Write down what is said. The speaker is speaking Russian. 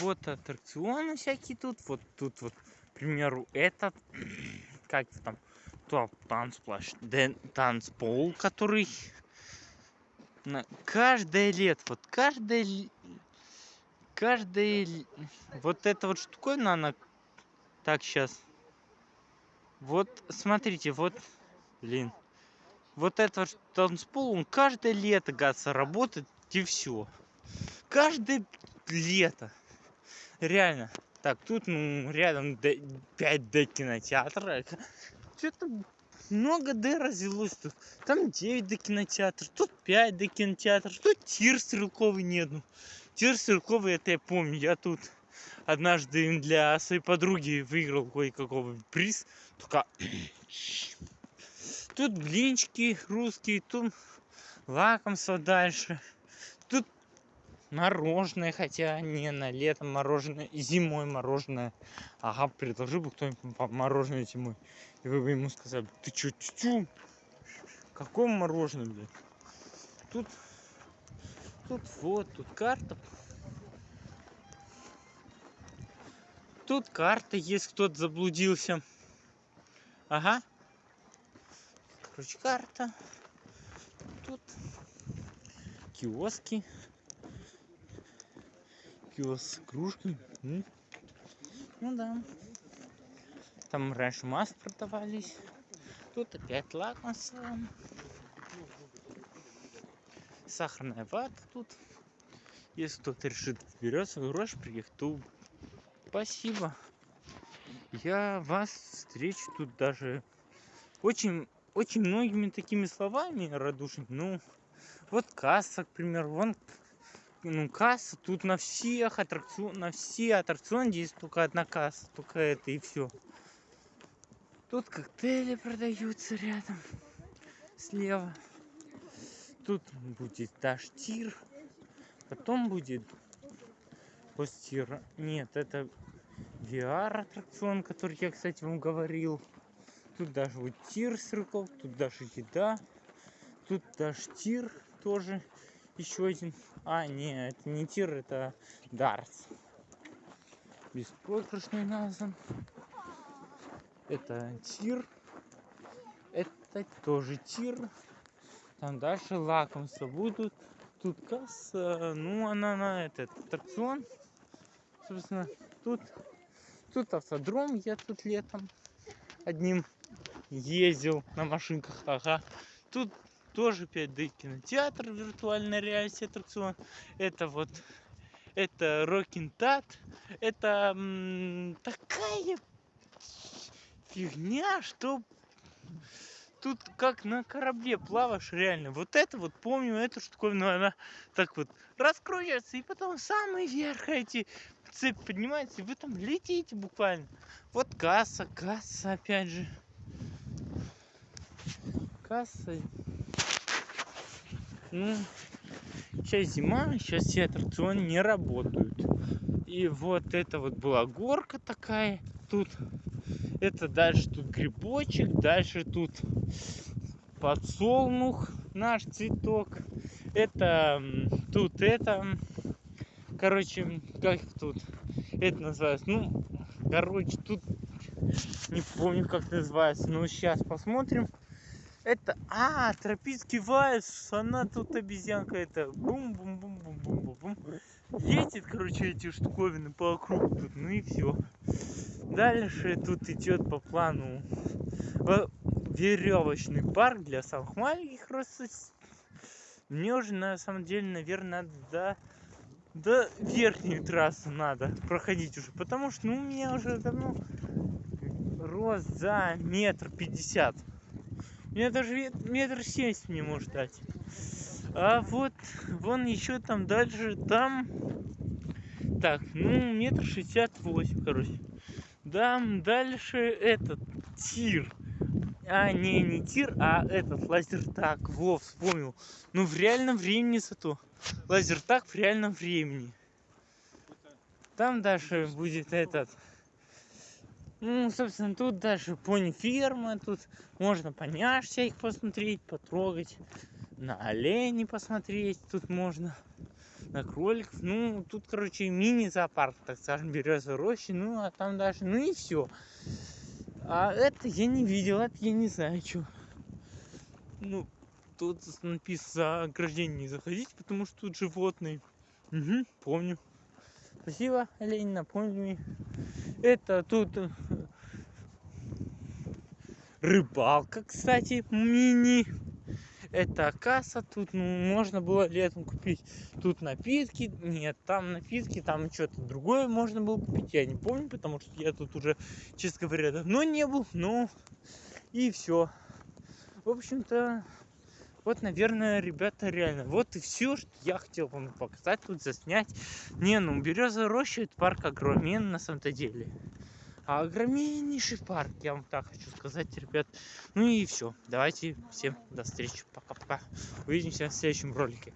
вот аттракционы всякие тут. Вот тут вот, к примеру, этот, как там, топ танцплощадь, танцпол, который на каждое лето, вот каждое, каждое, вот эта вот штуковина, она, так, сейчас, вот, смотрите, вот, блин, вот этот танцпол, он каждое лето, гаса, работает, и все. Каждое лето. Реально. Так, тут, ну, рядом 5D кинотеатра. Что-то много D развелось тут. Там 9D кинотеатр, тут 5D кинотеатр, тут тир стрелковый нет. Ну, тир стрелковый, это я помню. Я тут однажды для своей подруги выиграл кое-какого приз. Только тут блинчики русские, тут лакомство дальше. Тут мороженое, хотя не на лето мороженое, зимой мороженое. Ага, предложил бы кто-нибудь мороженое зимой. И вы бы ему сказали, ты чё, тю Какое мороженое, блядь? Тут, тут вот, тут карта. Тут карта есть, кто-то заблудился. Ага. Короче, карта. Тут киоски. Киоск кружки. Ну да. Там раньше маск продавались. Тут опять лакомство. Сахарная вата тут. Если кто-то решит берется грош приехать, то спасибо. Я вас встречу тут даже очень, очень многими такими словами радушными. Ну, вот касса, к примеру, вон ну, касса тут на всех аттракцион, на все аттракционы есть только одна касса, только это и все. Тут коктейли продаются рядом, слева. Тут будет таштир. Потом будет постир. Нет, это VR аттракцион, который я, кстати, вам говорил. Тут даже вот тир с рыков, тут даже еда. Тут даже тир тоже еще один. А, нет, это не тир, это дартс. Беспроигрышный назван это тир. Это тоже тир. Там дальше лакомства будут. Тут касса. Ну она на этот аттракцион. Собственно тут тут автодром я тут летом одним ездил на машинках. Ага. Тут тоже 5D кинотеатр виртуальная реальность аттракцион это вот это Рокинтат это такая фигня, что тут как на корабле плаваешь реально. Вот это вот помню, эту штуковину, она так вот раскручивается, и потом самый верх эти цепь поднимается, и вы там летите буквально. Вот касса, касса опять же. Касса. Ну, сейчас зима, сейчас все аттракционы не работают. И вот это вот была горка такая тут это дальше тут грибочек дальше тут подсолнух наш цветок. Это тут это короче как тут это называется? Ну короче тут не помню как называется но сейчас посмотрим это а тропический вальс она тут обезьянка это бум бум бум бум бум бум едет короче эти штуковины по округу тут ну и все Дальше тут идет по плану веревочный парк для самых маленьких просто мне уже на самом деле наверное надо до, до верхней трассы надо проходить уже потому что ну у меня уже давно рост за метр пятьдесят меня даже метр семьдесят не может дать а вот вон еще там дальше там так ну метр шестьдесят восемь короче да, дальше этот тир. А, не, не тир, а этот лазертак. Во, вспомнил. Ну, в реальном времени зато. Лазертак в реальном времени. Там дальше будет этот... Ну, собственно, тут дальше пони ферма, тут можно поняшься их посмотреть, потрогать, на оленей посмотреть тут можно. на кроликов. Ну, тут, короче, мини-зоопарк, так скажем, березовой рощи. Ну, а там дальше, ну и все. А это я не видел, это я не знаю, что. Ну, тут написано ограждение не заходить, потому что тут животные. Угу, помню. Спасибо, Олень, напомни мне. Это тут рыбалка, кстати, мини. Это касса, тут ну, можно было летом купить. Тут напитки, нет, там напитки, там что-то другое можно было купить, я не помню, потому что я тут уже, честно говоря, давно не был, ну и все. В общем-то, вот, наверное, ребята, реально, вот и все, что я хотел вам показать, тут заснять. Не, ну, Береза роща, это парк огромен на самом-то деле. Огромнейший парк, я вам так хочу сказать, ребят. Ну и все. Давайте всем до встречи. Пока-пока. Увидимся в следующем ролике.